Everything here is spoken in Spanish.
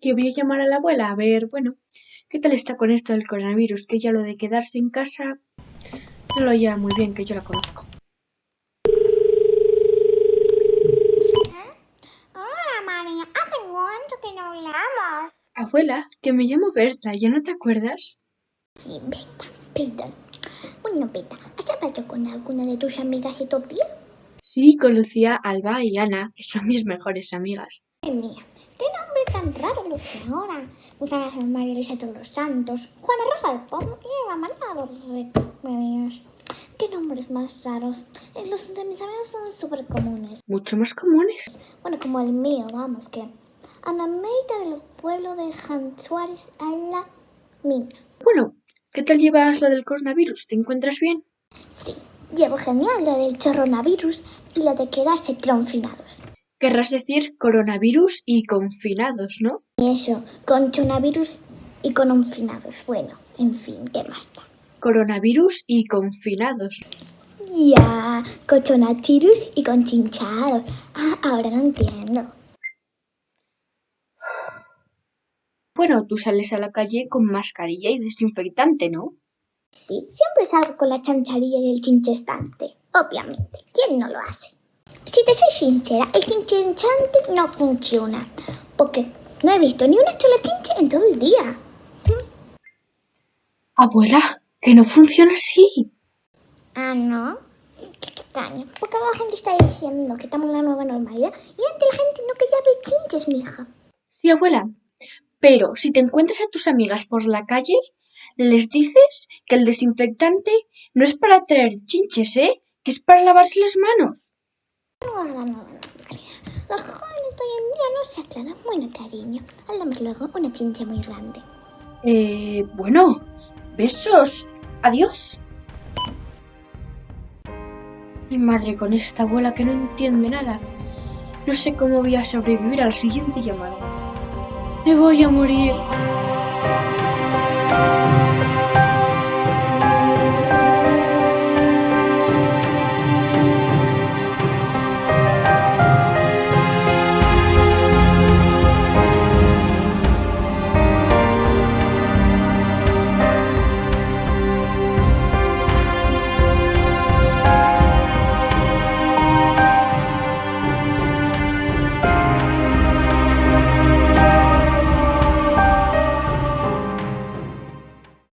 que voy a llamar a la abuela a ver, bueno, qué tal está con esto del coronavirus, que ya lo de quedarse en casa no lo lleva muy bien, que yo la conozco. Hola María, hace cuánto que no hablamos. Abuela, que me llamo Berta, ¿ya no te acuerdas? Sí, Beta, perdón. Bueno, Beta, ¿has hablado con alguna de tus amigas estos días? Sí, con Lucía, Alba y Ana, que son mis mejores amigas. Mía, qué tan raro lo que ahora. Lucía San María Luisa Todos los Santos, Juana Rosa del Pomo y Eva María los Remedios. Qué nombres más raros. Eh, Los de mis amigos son súper comunes. Mucho más comunes. Bueno, como el mío, vamos, que Ana Meita del pueblo de Jan Suárez a la mina. Bueno, ¿qué tal llevas lo del coronavirus? ¿Te encuentras bien? Sí, llevo genial lo del coronavirus y lo de quedarse confinados. Querrás decir coronavirus y confinados, ¿no? Eso, con coronavirus y con confinados. Bueno, en fin, ¿qué más da? Coronavirus y confinados. Ya, con chonavirus y con chinchados. Ah, ahora lo entiendo. Bueno, tú sales a la calle con mascarilla y desinfectante, ¿no? Sí, siempre salgo con la chancharilla y el chinchestante. Obviamente, ¿quién no lo hace? Si te soy sincera, el chinchestante no funciona. Porque no he visto ni una sola chinche en todo el día. Abuela, que no funciona así. Ah, ¿no? Qué extraño. Porque la gente está diciendo que estamos en la nueva normalidad y antes la gente no quería ver chinches, mija. Sí, abuela. Pero si te encuentras a tus amigas por la calle, les dices que el desinfectante no es para traer chinches, ¿eh? Que es para lavarse las manos. No, no, no, no. Los jóvenes de hoy en día no se aclaran. Bueno, cariño, hablamos luego una chincha muy grande. Eh, bueno, besos. Adiós. Mi madre con esta abuela que no entiende nada. No sé cómo voy a sobrevivir al siguiente llamado. Me voy a morir.